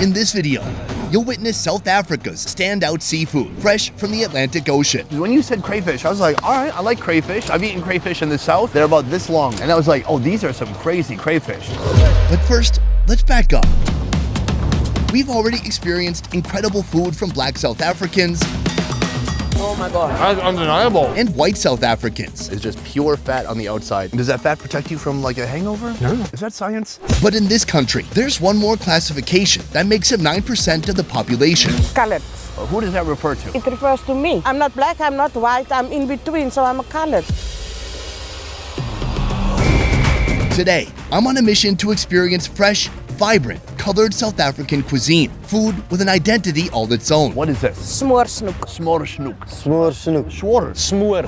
In this video, you'll witness South Africa's standout seafood, fresh from the Atlantic Ocean. When you said crayfish, I was like, all right, I like crayfish. I've eaten crayfish in the south. They're about this long. And I was like, oh, these are some crazy crayfish. But first, let's back up. We've already experienced incredible food from black South Africans Oh my God. That's undeniable. and white South Africans. It's just pure fat on the outside. Does that fat protect you from like a hangover? No. Is that science? But in this country, there's one more classification that makes up 9% of the population. colored. Who does that refer to? It refers to me. I'm not black, I'm not white, I'm in between, so I'm a colored. Today, I'm on a mission to experience fresh, vibrant, colored South African cuisine, food with an identity all its own. What is this? Smoor snoek. Smor snoek. Smoor snoek. Schwarter. Smoor.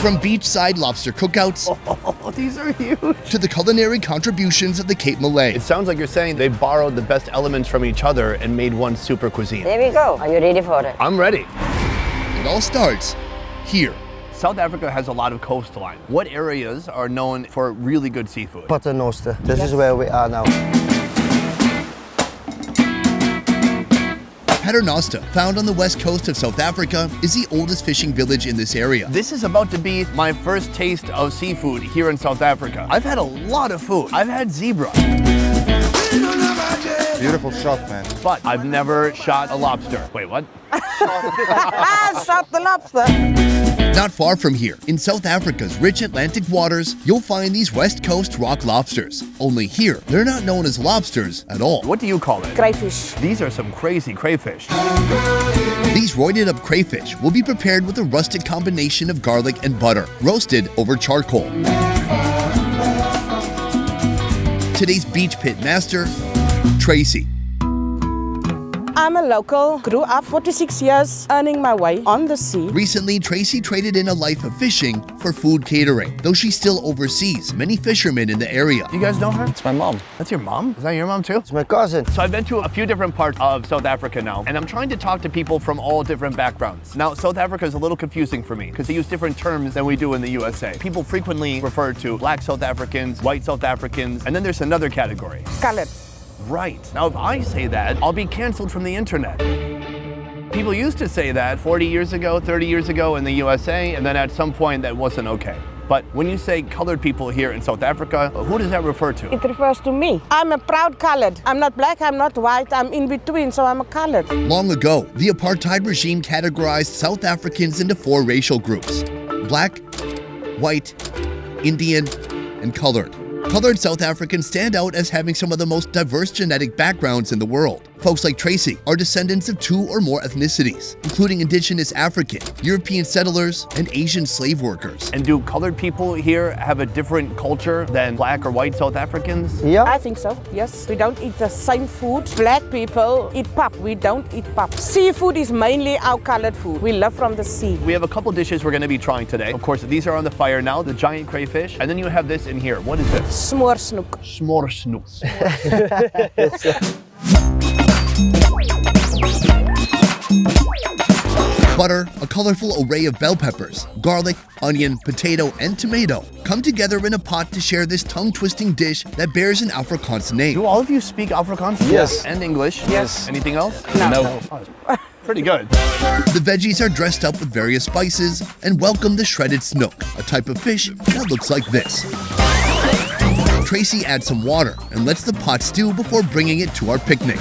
From beachside lobster cookouts Oh, these are huge. to the culinary contributions of the Cape Malay. It sounds like you're saying they borrowed the best elements from each other and made one super cuisine. There we go. Are you ready for it? I'm ready. It all starts here. South Africa has a lot of coastline. What areas are known for really good seafood? Paternoster. This is where we are now. Paternoster, found on the west coast of South Africa, is the oldest fishing village in this area. This is about to be my first taste of seafood here in South Africa. I've had a lot of food. I've had zebra, Beautiful shot, man. but I've never shot a lobster. Wait, what? ah, shot the lobster. Not far from here, in South Africa's rich Atlantic waters, you'll find these west coast rock lobsters. Only here, they're not known as lobsters at all. What do you call it? Crayfish. These are some crazy crayfish. These roided up crayfish will be prepared with a rustic combination of garlic and butter, roasted over charcoal. Today's beach pit master, Tracy. I'm a local, grew up 46 years earning my way on the sea. Recently, Tracy traded in a life of fishing for food catering, though she still oversees many fishermen in the area. You guys know her? It's my mom. That's your mom? Is that your mom too? It's my cousin. So I've been to a few different parts of South Africa now, and I'm trying to talk to people from all different backgrounds. Now, South Africa is a little confusing for me because they use different terms than we do in the USA. People frequently refer to black South Africans, white South Africans, and then there's another category. Colored. Right. Now, if I say that, I'll be canceled from the internet. People used to say that 40 years ago, 30 years ago in the USA, and then at some point that wasn't okay. But when you say colored people here in South Africa, who does that refer to? It refers to me. I'm a proud colored. I'm not black, I'm not white, I'm in between, so I'm a colored. Long ago, the apartheid regime categorized South Africans into four racial groups black, white, Indian, and colored. Colored South Africans stand out as having some of the most diverse genetic backgrounds in the world. Folks like Tracy are descendants of two or more ethnicities, including indigenous African, European settlers, and Asian slave workers. And do colored people here have a different culture than black or white South Africans? Yeah. I think so, yes. We don't eat the same food. Black people eat pap, we don't eat pap. Seafood is mainly our colored food. We love from the sea. We have a couple dishes we're going to be trying today. Of course, these are on the fire now, the giant crayfish. And then you have this in here. What is this? Smoor snoek. S'more snoek. Butter, a colorful array of bell peppers, garlic, onion, potato, and tomato come together in a pot to share this tongue-twisting dish that bears an Afrikaans name. Do all of you speak Afrikaans? Yes. And English? Yes. Anything else? No. Oh, pretty good. The veggies are dressed up with various spices and welcome the shredded snoek, a type of fish that looks like this. Tracy adds some water and lets the pot stew before bringing it to our picnic.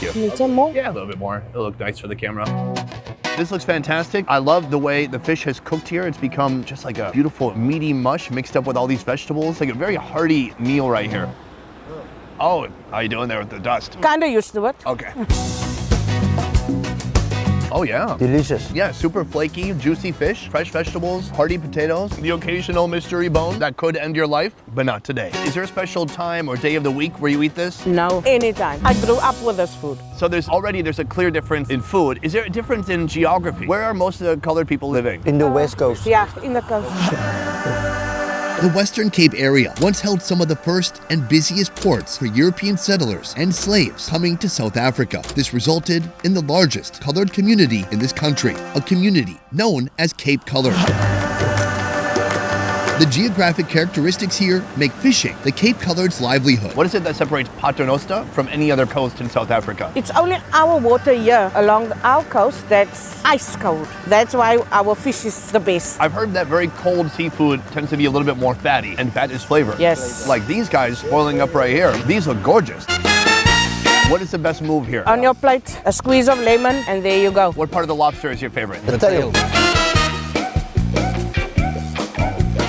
Thank you. Need some more? Yeah, a little bit more. It'll look nice for the camera. This looks fantastic. I love the way the fish has cooked here. It's become just like a beautiful meaty mush mixed up with all these vegetables. Like a very hearty meal right here. Oh, how are you doing there with the dust? Kinda used to it. Okay. Oh yeah. Delicious. Yeah, super flaky, juicy fish, fresh vegetables, hearty potatoes, the occasional mystery bone that could end your life, but not today. Is there a special time or day of the week where you eat this? No. Anytime. I grew up with this food. So there's already there's a clear difference in food. Is there a difference in geography? Where are most of the colored people living? In the west coast. Yeah, in the coast. The Western Cape area once held some of the first and busiest ports for European settlers and slaves coming to South Africa. This resulted in the largest colored community in this country, a community known as Cape Colored. The geographic characteristics here make fishing the Cape Colored's livelihood. What is it that separates Paternoster from any other coast in South Africa? It's only our water here along our coast that's ice cold. That's why our fish is the best. I've heard that very cold seafood tends to be a little bit more fatty, and fat is flavor. Yes. Like these guys boiling up right here. These look gorgeous. What is the best move here? On your plate, a squeeze of lemon, and there you go. What part of the lobster is your favorite? The tail.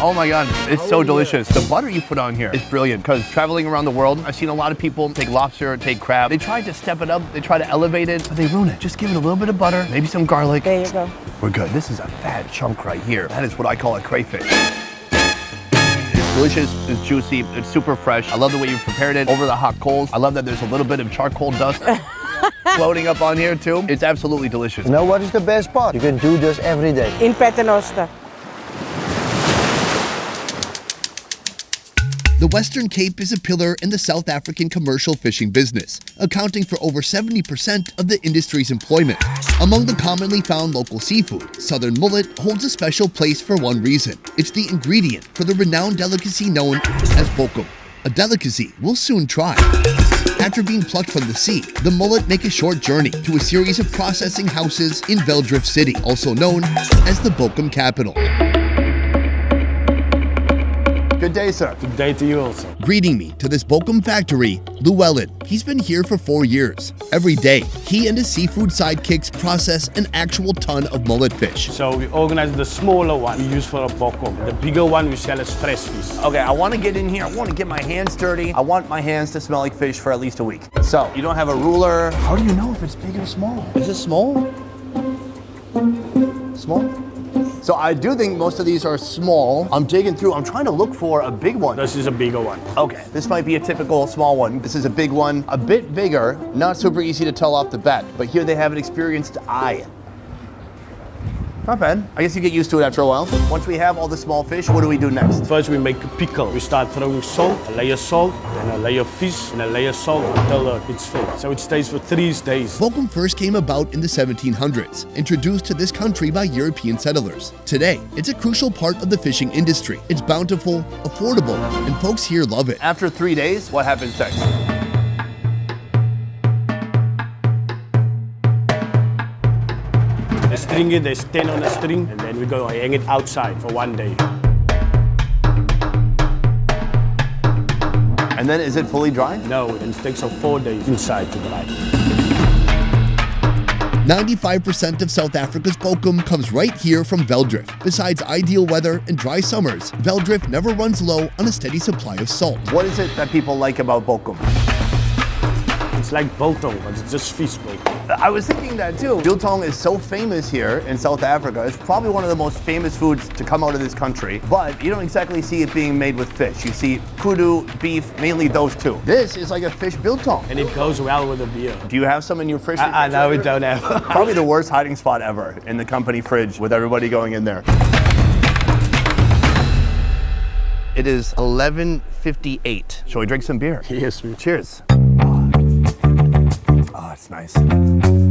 Oh my god, it's so oh, delicious. The butter you put on here is brilliant because traveling around the world, I've seen a lot of people take lobster, take crab. They try to step it up, they try to elevate it, but they ruin it. Just give it a little bit of butter, maybe some garlic. There you go. We're good. This is a fat chunk right here. That is what I call a crayfish. It's delicious, it's juicy, it's super fresh. I love the way you prepared it over the hot coals. I love that there's a little bit of charcoal dust floating up on here too. It's absolutely delicious. You know what is the best part? You can do this every day. In Paternoster. The Western Cape is a pillar in the South African commercial fishing business, accounting for over 70% of the industry's employment. Among the commonly found local seafood, southern mullet holds a special place for one reason. It's the ingredient for the renowned delicacy known as bokkom, a delicacy we'll soon try. After being plucked from the sea, the mullet make a short journey to a series of processing houses in Velddrif City, also known as the Bokkom capital. Good day, sir. Good day to you also. Greeting me to this Bokkom factory, Llewellyn. He's been here for four years. Every day, he and his seafood sidekicks process an actual ton of mullet fish. So we organize the smaller one we use for a bokkom. The bigger one we sell as fresh fish. Okay, I want to get in here. I want to get my hands dirty. I want my hands to smell like fish for at least a week. So, you don't have a ruler. How do you know if it's big or small? Is it small? Small? So I do think most of these are small. I'm digging through. I'm trying to look for a big one. This is a bigger one. Okay, this might be a typical small one. This is a big one, a bit bigger, not super easy to tell off the bat, but here they have an experienced eye. Not bad. I guess you get used to it after a while. Once we have all the small fish, what do we do next? First we make a pickle. We start throwing salt, a layer of salt, then a layer of fish, and a layer of salt until uh, it's filled. So it stays for three days. Bokkom first came about in the 1700s, introduced to this country by European settlers. Today, it's a crucial part of the fishing industry. It's bountiful, affordable, and folks here love it. After three days, what happens next? String it, there's 10 on a string, and then we go hang it outside for one day. And then is it fully dry? No, it takes us four days inside to dry. 95% of South Africa's bokkom comes right here from Velddrif. Besides ideal weather and dry summers, Velddrif never runs low on a steady supply of salt. What is it that people like about Bokkom? It's like biltong, but it's just fish biltong. I was thinking that too. Biltong is so famous here in South Africa. It's probably one of the most famous foods to come out of this country, but you don't exactly see it being made with fish. You see kudu, beef, mainly those two. This is like a fish biltong. And it goes well with a beer. Do you have some in your fridge? I, I know we don't have. Probably the worst hiding spot ever in the company fridge with everybody going in there. It is 11:58. Shall we drink some beer? yes, we Cheers. Oh, it's nice.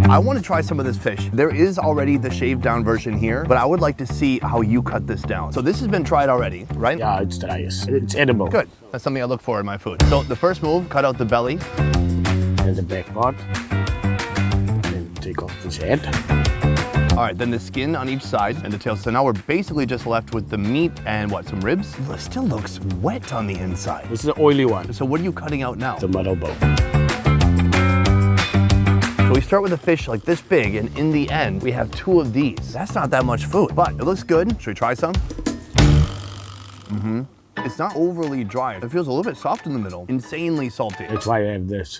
I want to try some of this fish. There is already the shaved down version here, but I would like to see how you cut this down. So this has been tried already, right? Yeah, it's. Yes. It's edible. Good. That's something I look for in my food. So the first move, cut out the belly. And the back part. Then take off this head. All right, then the skin on each side and the tail. So now we're basically just left with the meat and what, some ribs? It still looks wet on the inside. This is an oily one. So what are you cutting out now? The middle bone. We start with a fish like this big, and in the end, we have two of these. That's not that much food, but it looks good. Should we try some? Mm-hmm. It's not overly dry. It feels a little bit soft in the middle. Insanely salty. That's why I have this.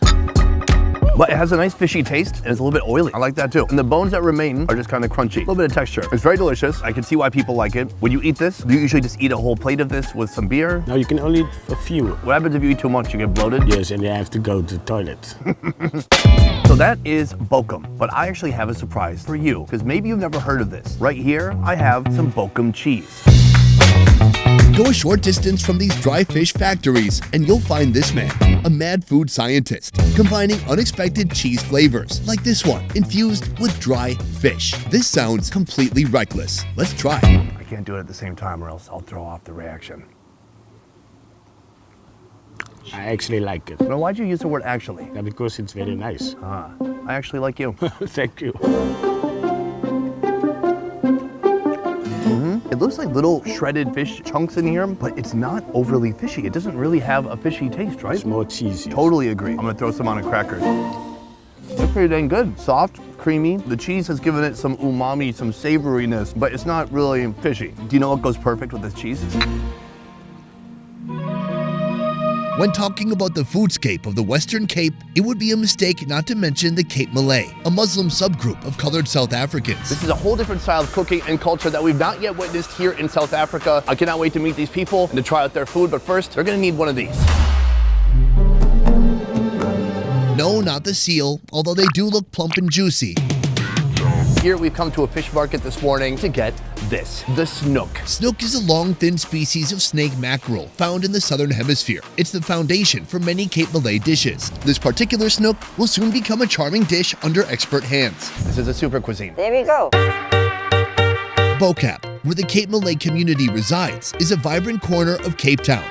But it has a nice fishy taste, and it's a little bit oily. I like that too. And the bones that remain are just kind of crunchy. A little bit of texture. It's very delicious. I can see why people like it. When you eat this, do you usually just eat a whole plate of this with some beer? Now you can only eat a few. What happens if you eat too much? You get bloated? Yes, and you have to go to the toilet. So that is Bokkom, but I actually have a surprise for you, because maybe you've never heard of this. Right here, I have some Bokkom cheese. Go a short distance from these dry fish factories and you'll find this man, a mad food scientist, combining unexpected cheese flavors, like this one, infused with dry fish. This sounds completely reckless. Let's try. I can't do it at the same time or else I'll throw off the reaction. I actually like it Now, why'd you use the word actually? yeah, because it's very nice. Ah, I actually like you. Thank you. Looks like little shredded fish chunks in here, but it's not overly fishy. It doesn't really have a fishy taste, right? It's more cheesy. Totally agree. I'm gonna throw some on a cracker. They're pretty dang good. Soft, creamy. The cheese has given it some umami, some savoriness, but it's not really fishy. Do you know what goes perfect with this cheese? When talking about the foodscape of the Western Cape, it would be a mistake not to mention the Cape Malay, a Muslim subgroup of colored South Africans. This is a whole different style of cooking and culture that we've not yet witnessed here in South Africa. I cannot wait to meet these people and to try out their food, but first, they're gonna need one of these. No, not the seal, although they do look plump and juicy. Here we've come to a fish market this morning to get this, the snoek. Snoek is a long, thin species of snake mackerel found in the southern hemisphere. It's the foundation for many Cape Malay dishes. This particular snoek will soon become a charming dish under expert hands. This is a super cuisine. There we go. Bo-Kaap, where the Cape Malay community resides, is a vibrant corner of Cape Town.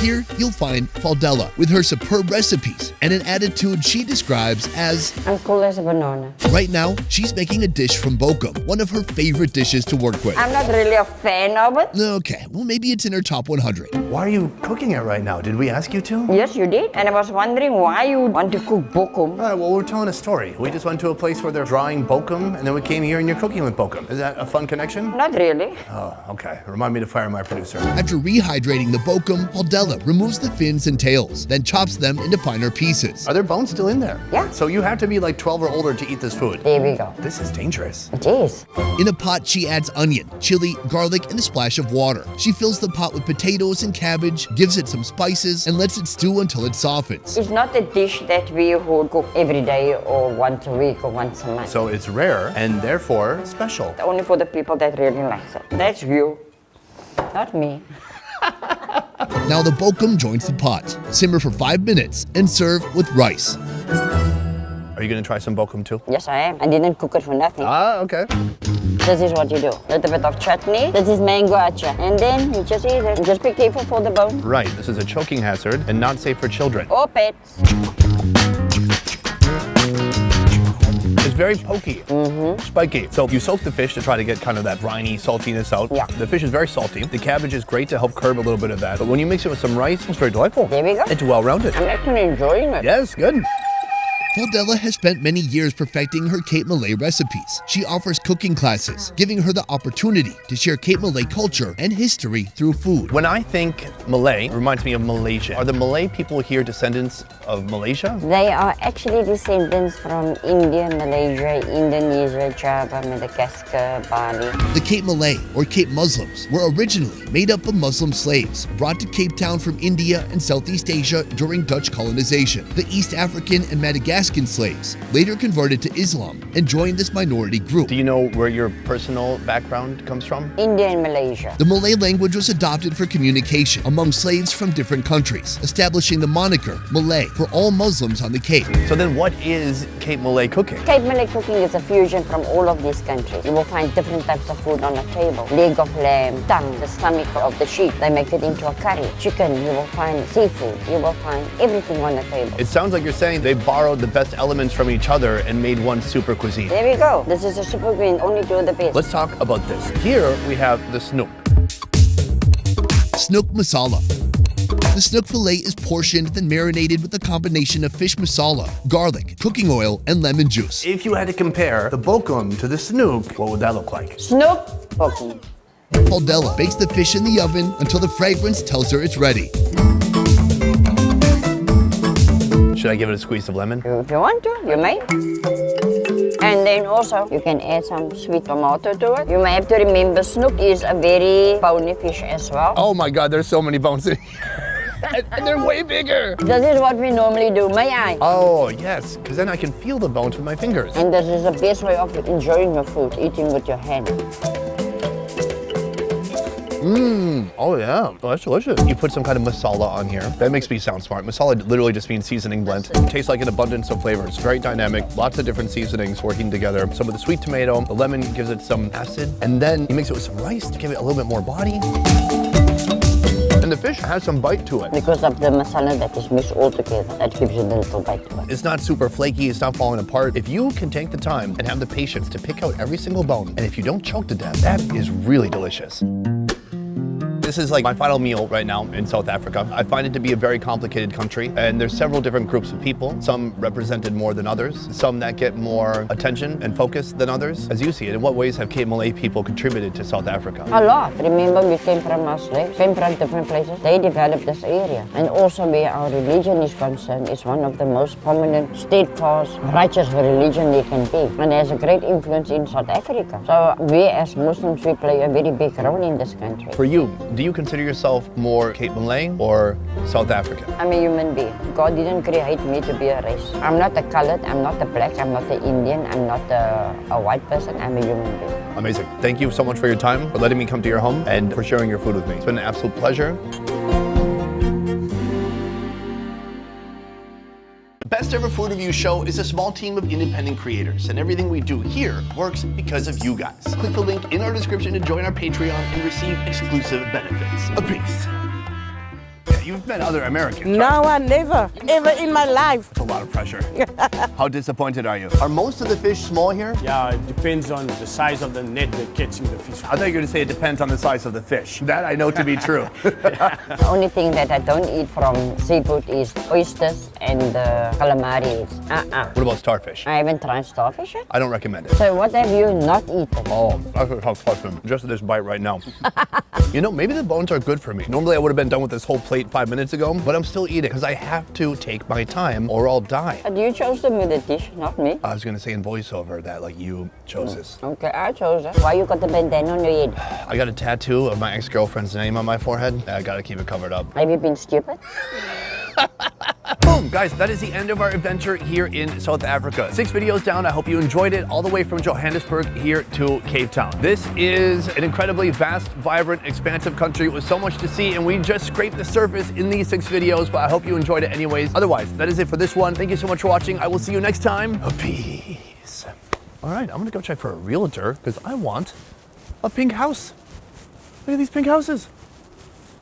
Here, you'll find Faldela with her superb recipes and an attitude she describes as I'm cool as a banana. right now, she's making a dish from Bokkom, one of her favorite dishes to work with. I'm not really a fan of it. Okay, well, maybe it's in her top 100. Why are you cooking it right now? Did we ask you to? Yes, you did. And I was wondering why you want to cook bokkom. All right, well, we're telling a story. We just went to a place where they're drawing bokkom, and then we came here and you're cooking with bokkom. Is that a fun connection? Not really. Oh, okay. Remind me to fire my producer. After rehydrating the Bokkom, Faldela removes the fins and tails, then chops them into finer pieces. Are there bones still in there? Yeah. So you have to be like 12 or older to eat this food. There we go. This is dangerous. It is. In a pot, she adds onion, chili, garlic, and a splash of water. She fills the pot with potatoes and cabbage, gives it some spices, and lets it stew until it softens. It's not a dish that we would cook every day or once a week or once a month. So it's rare and therefore special. Only for the people that really like it. That's you. Not me. Now the Bokkom joins the pot. Simmer for five minutes and serve with rice. Are you gonna try some bokkom too? Yes, I am. I didn't cook it for nothing. Ah, okay. This is what you do. A Little bit of chutney. This is mango atchar. And then you just eat it. Just be careful for the bone. Right, this is a choking hazard and not safe for children. Or pets. Very pokey, mm-hmm. spiky. So you soak the fish to try to get kind of that briny saltiness out. Yeah. The fish is very salty. The cabbage is great to help curb a little bit of that. But when you mix it with some rice, it's very delightful. There we go. It's well-rounded. I'm actually enjoying it. Yes, good. Faldela has spent many years perfecting her Cape Malay recipes. She offers cooking classes, giving her the opportunity to share Cape Malay culture and history through food. When I think Malay, it reminds me of Malaysia. Are the Malay people here descendants of Malaysia? They are actually descendants from India, Malaysia, Indonesia, Java, Madagascar, Bali. The Cape Malay, or Cape Muslims, were originally made up of Muslim slaves brought to Cape Town from India and Southeast Asia during Dutch colonization. The East African and Madagascan slaves later converted to Islam and joined this minority group. Do you know where your personal background comes from? India and Malaysia. The Malay language was adopted for communication among slaves from different countries, establishing the moniker Malay for all Muslims on the Cape. So then what is Cape Malay cooking? Cape Malay cooking is a fusion from all of these countries. You will find different types of food on the table. Leg of lamb, tongue, the stomach of the sheep. They make it into a curry. Chicken, you will find seafood. You will find everything on the table. It sounds like you're saying they borrowed the best elements from each other and made one super cuisine. There we go. This is a super green, only do the best. Let's talk about this. Here we have the snoek. Snoek masala. The snoek fillet is portioned then marinated with a combination of fish masala, garlic, cooking oil, and lemon juice. If you had to compare the bokkom to the snoek, what would that look like? Snoek cooking. Faldela bakes the fish in the oven until the fragrance tells her it's ready. Should I give it a squeeze of lemon? If you want to, you may. And then also, you can add some sweet tomato to it. You may have to remember, snoek is a very bony fish as well. Oh my god, there's so many bones in here. And, and they're way bigger. This is what we normally do, may I? Oh, yes, because then I can feel the bones with my fingers. And this is the best way of enjoying your food, eating with your hand. Mmm, oh yeah, oh, that's delicious. You put some kind of masala on here. That makes me sound smart. Masala literally just means seasoning blend. Tastes like an abundance of flavors. Very dynamic, lots of different seasonings working together. Some of the sweet tomato, the lemon gives it some acid, and then you mix it with some rice to give it a little bit more body. And the fish has some bite to it. Because of the masala that is mixed all together, that gives you the little bite to it. It's not super flaky, it's not falling apart. If you can take the time and have the patience to pick out every single bone, and if you don't choke to death, that is really delicious. This is like my final meal right now in South Africa. I find it to be a very complicated country, and there's several different groups of people, some represented more than others, some that get more attention and focus than others. As you see it, in what ways have Cape Malay people contributed to South Africa? A lot. Remember, we came from slaves, came from different places. They developed this area. And also where our religion is concerned, it's one of the most prominent, steadfast, righteous religion there can be. And has a great influence in South Africa. So we as Muslims, we play a very big role in this country. For you, do you consider yourself more Cape Malay or South African? I'm a human being. God didn't create me to be a race. I'm not a colored, I'm not a black, I'm not an Indian, I'm not a, a white person, I'm a human being. Amazing. Thank you so much for your time, for letting me come to your home, and for sharing your food with me. It's been an absolute pleasure. Best Ever Food Review Show is a small team of independent creators, and everything we do here works because of you guys. Click the link in our description to join our Patreon and receive exclusive benefits. A peace. Yeah, you've met other Americans. right? No, I never, ever in my life. It's a lot of pressure. How disappointed are you? Are most of the fish small here? Yeah, it depends on the size of the net they're catching the fish. I thought you were going to say it depends on the size of the fish. That I know to be true. The only thing that I don't eat from seafood is oysters and uh, calamari. Uh-uh. what about starfish? I haven't tried starfish yet. I don't recommend it. So what have you not eaten? Oh, that's a tough question. Just this bite right now. you know, maybe the bones are good for me. Normally I would have been done with this whole plate five minutes ago, but I'm still eating because I have to take my time or I'll die. Uh, but you chose them with the dish, not me. I was gonna say in voiceover that like you chose this. Mm, okay, I chose it. Why you got the bandana on your head? I got a tattoo of my ex-girlfriend's name on my forehead. I gotta keep it covered up. Have you been stupid? Boom, guys, that is the end of our adventure here in South Africa. Six videos down. I hope you enjoyed it all the way from Johannesburg here to Cape Town. This is an incredibly vast, vibrant, expansive country with so much to see, and we just scraped the surface in these six videos, but I hope you enjoyed it anyways. Otherwise, that is it for this one. Thank you so much for watching. I will see you next time. Peace. All right, I'm gonna go check for a realtor because I want a pink house. Look at these pink houses.